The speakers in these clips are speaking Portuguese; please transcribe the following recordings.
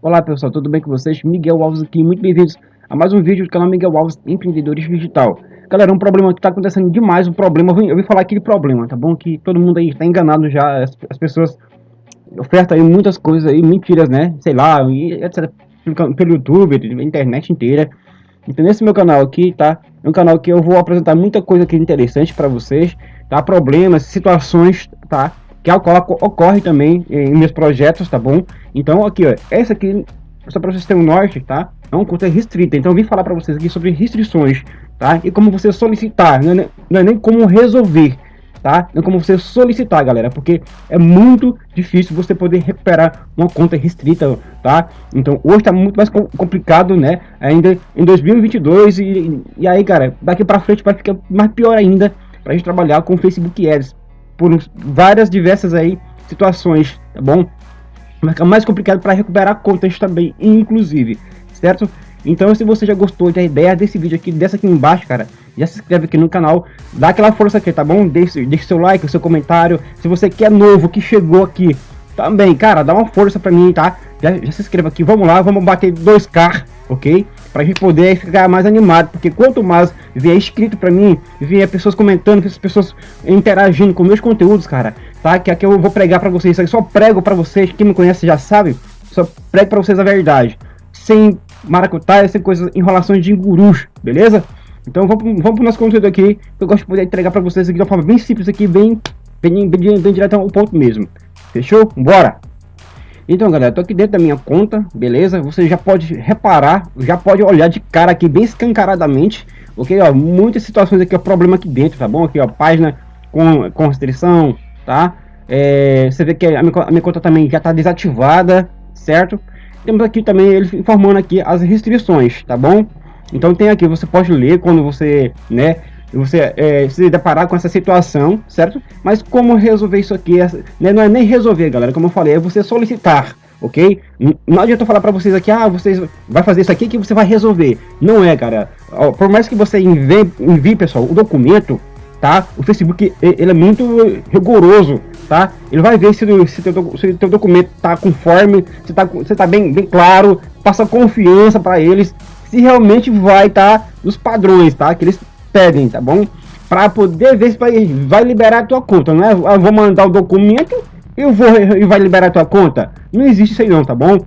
Olá pessoal, tudo bem com vocês? Miguel Alves aqui, muito bem-vindos a mais um vídeo do canal Miguel Alves Empreendedores Digital. Galera, um problema que está acontecendo demais, um problema, eu vim falar aqui de problema, tá bom? Que todo mundo aí está enganado já, as, as, pessoas ofertam aí muitas coisas aí, mentiras, né? Sei lá, e etc. Pelo YouTube, pela internet inteira. Então nesse meu canal aqui, tá? É um canal que eu vou apresentar muita coisa aqui interessante para vocês, tá? Problemas, situações, tá? Que ocorre também em meus projetos, tá bom? Então aqui, ó, essa aqui, só para vocês terem um norte, tá? É um conta restrita, então eu vim falar para vocês aqui sobre restrições, tá? E como você solicitar, não é, não é nem como resolver, tá? Não é como você solicitar, galera, porque é muito difícil você poder recuperar uma conta restrita, tá? Então hoje tá muito mais complicado, né? Ainda em 2022 e, e aí, cara, daqui para frente vai ficar mais pior ainda para a gente trabalhar com Facebook Ads por várias diversas aí situações, tá bom? Vai ficar mais complicado para recuperar contas também, inclusive, certo? Então, se você já gostou da ideia desse vídeo aqui, dessa aqui embaixo, cara, já se inscreve aqui no canal, dá aquela força aqui, tá bom? Deixe, deixe seu like, seu comentário. Se você que é novo, que chegou aqui, também, cara, dá uma força pra mim, tá? Já, já se inscreva aqui, vamos lá, vamos bater 2k, ok? Pra gente poder ficar mais animado, porque quanto mais vier inscrito pra mim, vier pessoas comentando, as pessoas interagindo com meus conteúdos, cara, tá? Que aqui eu vou pregar pra vocês, só prego pra vocês, quem me conhece já sabe, só prego pra vocês a verdade. Sem maracutaia, sem coisas, enrolações de gurus, beleza? Então vamos, vamos pro nosso conteúdo aqui, eu gosto de poder entregar para vocês aqui de uma forma bem simples aqui, bem, bem, bem, bem direto ao ponto mesmo. Fechou? Bora! Então galera, tô aqui dentro da minha conta, beleza? Você já pode reparar, já pode olhar de cara aqui bem escancaradamente, ok? Ó, muitas situações aqui, ó, problema aqui dentro, tá bom? Aqui ó, página com, com restrição, tá? É, você vê que a minha, a minha conta também já tá desativada, certo? Temos aqui também ele informando aqui as restrições, tá bom? Então tem aqui, você pode ler quando você, né, você é, se deparar com essa situação, certo? Mas como resolver isso aqui, né, não é nem resolver, galera, como eu falei, é você solicitar, ok? Não adianta eu falar para vocês aqui, ah, vocês vai fazer isso aqui que você vai resolver. Não é, cara. Por mais que você envie, envie pessoal, o documento, tá? O Facebook ele é muito rigoroso, tá? Ele vai ver se, se, teu, se teu documento tá conforme, se tá, se tá bem, bem claro, passa confiança para eles, se realmente vai estar tá nos padrões, tá? Que eles pedem, tá bom? Para poder ver se vai, vai liberar a tua conta, não é? Eu vou mandar o documento eu vou e vai liberar a tua conta. Não existe isso aí não, tá bom?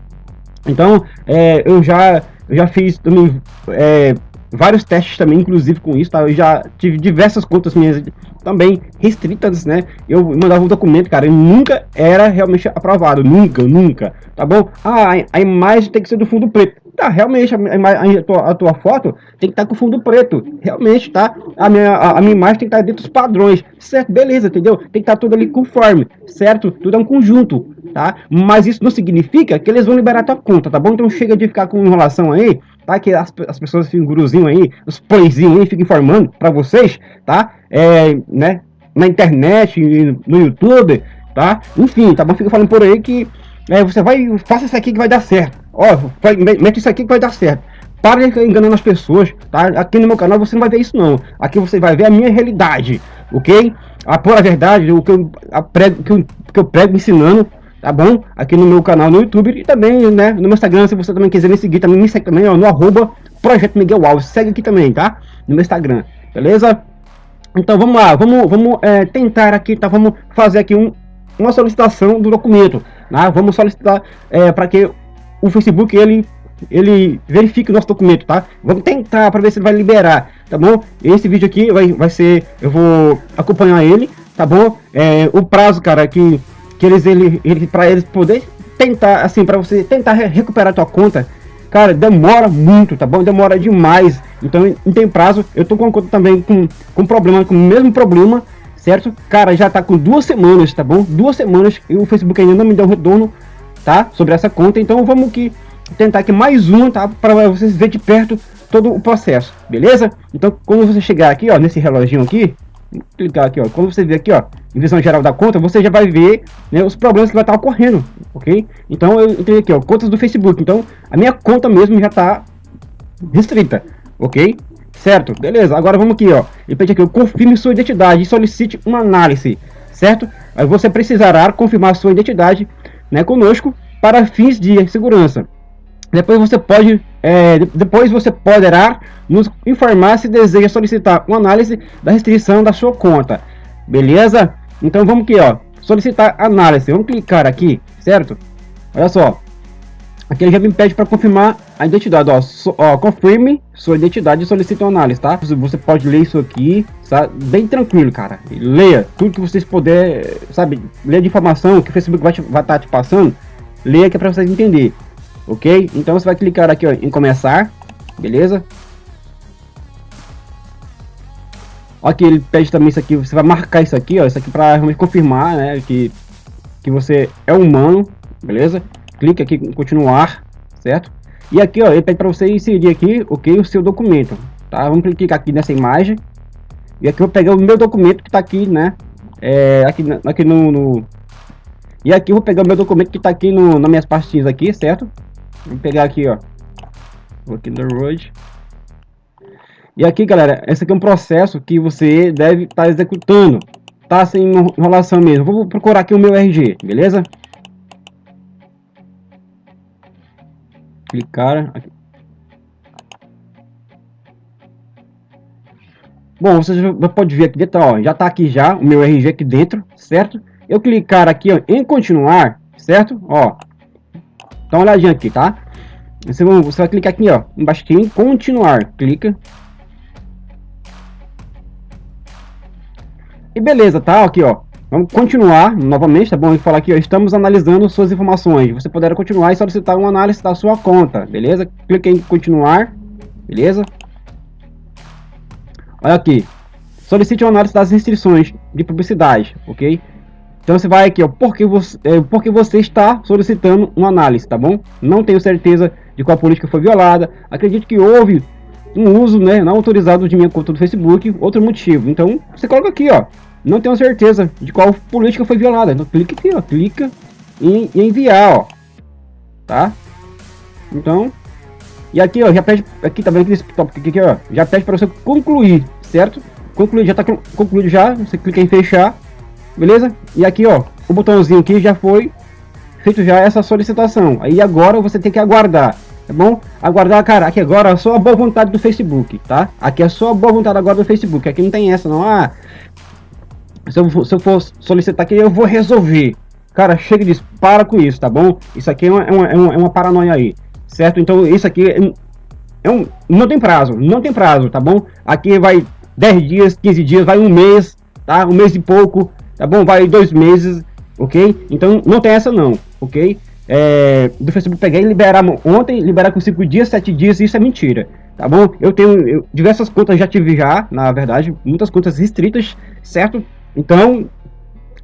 Então, é, eu já eu já fiz também é, vários testes também, inclusive com isso, tá? Eu já tive diversas contas minhas também restritas, né? Eu mandava um documento, cara, e nunca era realmente aprovado, nunca, nunca, tá bom? Ah, a imagem tem que ser do fundo preto. Tá, realmente, a, a, tua, a tua foto tem que estar tá com fundo preto, realmente, tá? A minha, a, a, minha imagem tem que estar tá dentro dos padrões, certo? Beleza, entendeu? Tem que estar tá tudo ali conforme, certo? Tudo é um conjunto, tá? Mas isso não significa que eles vão liberar tua conta, tá bom? Então chega de ficar com enrolação aí, tá? Que as, as pessoas ficam guruzinho aí, os pãezinhos aí, ficam informando pra vocês, tá? É, né? Na internet, no YouTube, tá? Enfim, tá bom? Fica falando por aí que é, você vai, faça isso aqui que vai dar certo. Ó, vai, mete isso aqui que vai dar certo. Para de enganando as pessoas, tá? Aqui no meu canal você não vai ver isso não. Aqui você vai ver a minha realidade, ok? A pura verdade, o que eu, prego, que eu, que eu prego ensinando, tá bom? Aqui no meu canal no YouTube e também, né, no meu Instagram, se você também quiser me seguir, também me segue também, ó, no arroba Projeto Miguel Alves. Segue aqui também, tá? No meu Instagram, beleza? Então vamos lá, vamos, vamos é, tentar aqui, tá? Vamos fazer aqui um, uma solicitação do documento. Né? Vamos solicitar é, para que o Facebook ele ele verifique o nosso documento, tá? Vamos tentar para ver se ele vai liberar, tá bom? Esse vídeo aqui vai, vai ser, eu vou acompanhar ele, tá bom? É, o prazo, cara, que, que eles, ele, ele para eles poder tentar, assim, para você tentar recuperar tua conta, cara, demora muito, tá bom? Demora demais, então não tem prazo. Eu tô com conta também com, com problema, com o mesmo problema, certo? Cara, já tá com duas semanas, tá bom? Duas semanas e o Facebook ainda não me deu retorno tá? Sobre essa conta. Então vamos que tentar aqui mais um, tá? Para vocês verem de perto todo o processo, beleza? Então quando você chegar aqui, ó, nesse reloginho aqui, clicar aqui, ó, quando você ver aqui, ó, em visão geral da conta, você já vai ver né, os problemas que vai estar ocorrendo, ok? Então eu entrei aqui, ó, contas do Facebook. Então a minha conta mesmo já está restrita, ok? Certo, beleza. Agora vamos aqui, ó. Ele pede aqui, confirme sua identidade e solicite uma análise certo? Aí você precisará confirmar sua identidade né, conosco para fins de segurança. Depois você pode, é, depois você poderá nos informar se deseja solicitar uma análise da restrição da sua conta, beleza? Então vamos aqui, ó, solicitar análise. Vamos clicar aqui, certo? Olha só, aqui ele já me pede para confirmar a identidade, ó, so, ó, confirme sua identidade e solicite uma análise, tá? Você pode ler isso aqui, tá? Bem tranquilo, cara. Leia tudo que vocês puderem, sabe? Leia de informação que o Facebook vai estar tá te passando. Leia que é para vocês entenderem ok? Então você vai clicar aqui ó, em começar, beleza? Aqui ele pede também isso aqui, você vai marcar isso aqui, ó, isso aqui para realmente confirmar, né, que que você é humano, beleza? Clique aqui em continuar, certo? E aqui, ó, ele pede para você inserir aqui, ok, o seu documento, tá? Vamos clicar aqui nessa imagem. E aqui eu vou pegar o meu documento que está aqui, né? É, aqui, aqui no, no, E aqui eu vou pegar o meu documento que está aqui no, nas minhas pastinhas aqui, certo? Vamos pegar aqui, ó. Working the road. E aqui, galera, esse aqui é um processo que você deve estar tá executando. Tá sem enrolação mesmo. Vou procurar aqui o meu RG, beleza? Clicar. Bom, você já pode ver aqui dentro, ó, já tá aqui já o meu RG aqui dentro, certo? Eu clicar aqui ó, em continuar, certo? Ó, Dá uma olhadinha aqui, tá? Você você vai clicar aqui, ó, embaixo aqui em continuar. Clica. E beleza, tá? Aqui, ó. Vamos continuar novamente, tá bom? Vou falar aqui, ó, estamos analisando suas informações. Você poderá continuar e solicitar uma análise da sua conta, beleza? Clique em continuar, beleza? Olha aqui. Solicite uma análise das restrições de publicidade, ok? Então você vai aqui, ó, porque você, é, porque você está solicitando uma análise, tá bom? Não tenho certeza de qual política foi violada. Acredito que houve um uso, né, não autorizado de minha conta do Facebook, outro motivo. Então você coloca aqui, ó, não tenho certeza de qual política foi violada. Então clica aqui, ó, clica em, enviar, ó, tá? Então, e aqui, ó, já pede, aqui tá vendo esse tópico aqui, ó, já pede para você concluir, certo? Concluir, já tá concluído já, você clica em fechar beleza? E aqui, ó, o botãozinho aqui já foi feito já essa solicitação. Aí agora você tem que aguardar, tá bom? Aguardar, cara, aqui agora é só a boa vontade do Facebook, tá? Aqui é só a boa vontade agora do Facebook, aqui não tem essa não, ah... Se eu, se eu for solicitar aqui, eu vou resolver. Cara, chega disso, para com isso, tá bom? Isso aqui é uma, é uma, é uma paranoia aí, certo? Então isso aqui é, é um, não tem prazo, não tem prazo, tá bom? Aqui vai 10 dias, 15 dias, vai um mês, tá? Um mês e pouco, tá bom? Vai dois meses, ok? Então não tem essa não, ok? É, do Facebook pegar e liberar ontem, liberar com cinco dias, sete dias, isso é mentira, tá bom? Eu tenho eu, diversas contas já tive já, na verdade, muitas contas restritas, certo? Então,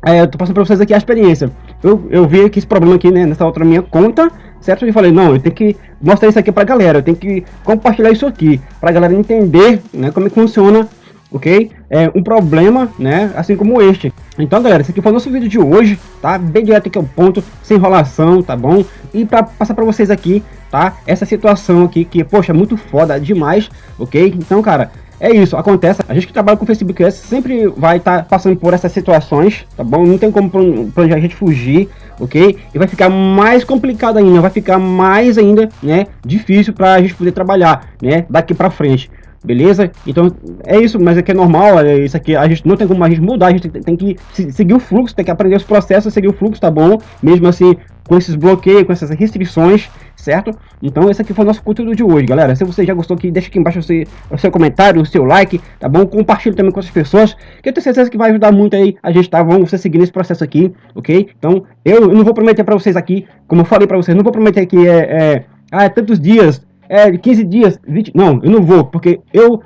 é, eu tô passando para vocês aqui a experiência. Eu, eu vi aqui esse problema aqui, né, nessa outra minha conta, certo? E falei, não, eu tenho que mostrar isso aqui pra galera, eu tenho que compartilhar isso aqui, pra galera entender, né, como é que funciona ok? É um problema, né, assim como este. Então, galera, esse aqui foi o nosso vídeo de hoje, tá? Bem direto aqui ao ponto, sem enrolação, tá bom? E para passar para vocês aqui, tá? Essa situação aqui que, poxa, é muito foda demais, ok? Então, cara, é isso, acontece. A gente que trabalha com Facebook Ads sempre vai estar tá passando por essas situações, tá bom? Não tem como planejar a gente fugir, ok? E vai ficar mais complicado ainda, vai ficar mais ainda, né, difícil para a gente poder trabalhar, né, daqui para frente beleza? Então é isso, mas é que é normal, é isso aqui, a gente não tem como a gente mudar, a gente tem que seguir o fluxo, tem que aprender os processos, seguir o fluxo, tá bom? Mesmo assim, com esses bloqueios, com essas restrições, certo? Então esse aqui foi o nosso conteúdo de hoje, galera. Se você já gostou aqui, deixa aqui embaixo o seu, o seu comentário, o seu like, tá bom? Compartilhe também com outras pessoas, que eu tenho certeza que vai ajudar muito aí a gente, tá? Vamos seguir nesse processo aqui, ok? Então eu, eu não vou prometer para vocês aqui, como eu falei para vocês, não vou prometer que é, é, ah, é tantos dias, é, 15 dias, 20... Não, eu não vou, porque eu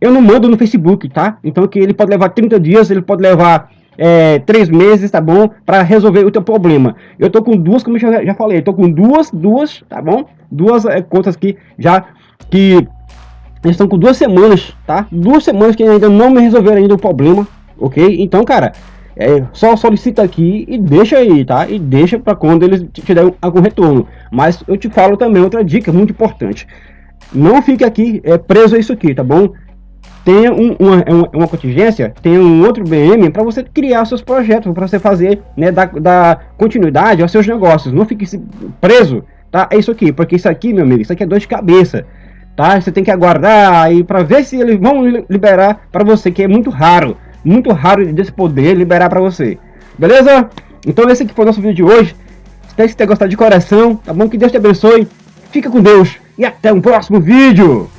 eu não mando no Facebook, tá? Então que ele pode levar 30 dias, ele pode levar é, 3 meses, tá bom? Para resolver o teu problema. Eu tô com duas, como eu já, falei, eu tô com duas, duas, tá bom? Duas é, contas que já, que estão com duas semanas, tá? Duas semanas que ainda não me resolveram ainda o problema, ok? Então, cara, é, só solicita aqui e deixa aí, tá? E deixa para quando eles te derem algum retorno. Mas eu te falo também outra dica muito importante. Não fique aqui é, preso a isso aqui, tá bom? Tem um, uma, uma contingência, tem um outro BM para você criar seus projetos, para você fazer, né, dar, dar continuidade aos seus negócios. Não fique preso, tá? É isso aqui, porque isso aqui, meu amigo, isso aqui é dor de cabeça, tá? Você tem que aguardar aí para ver se eles vão liberar para você, que é muito raro, muito raro desse poder liberar para você. Beleza? Então esse aqui foi o nosso vídeo de hoje. Espero que você tenha gostado de coração, tá bom? Que Deus te abençoe. Fica com Deus e até um próximo vídeo.